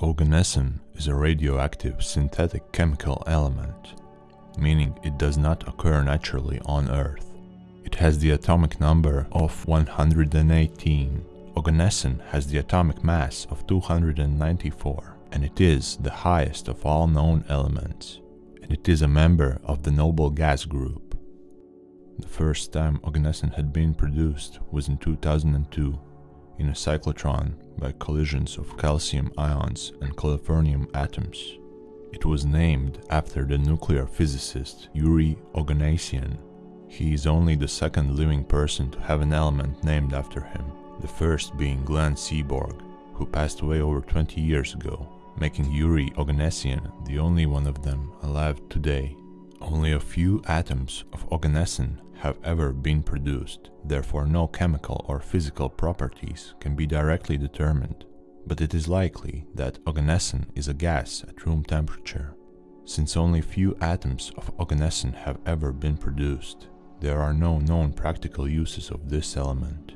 Oganesson is a radioactive synthetic chemical element, meaning it does not occur naturally on Earth. It has the atomic number of 118. Oganesson has the atomic mass of 294, and it is the highest of all known elements, and it is a member of the noble gas group. The first time Oganesson had been produced was in 2002 in a cyclotron by collisions of calcium ions and californium atoms. It was named after the nuclear physicist Yuri Oganessian. He is only the second living person to have an element named after him, the first being Glenn Seaborg, who passed away over 20 years ago, making Yuri Oganessian the only one of them alive today. Only a few atoms of Oganesson have ever been produced, therefore no chemical or physical properties can be directly determined. But it is likely that Oganesson is a gas at room temperature. Since only few atoms of Oganesson have ever been produced, there are no known practical uses of this element.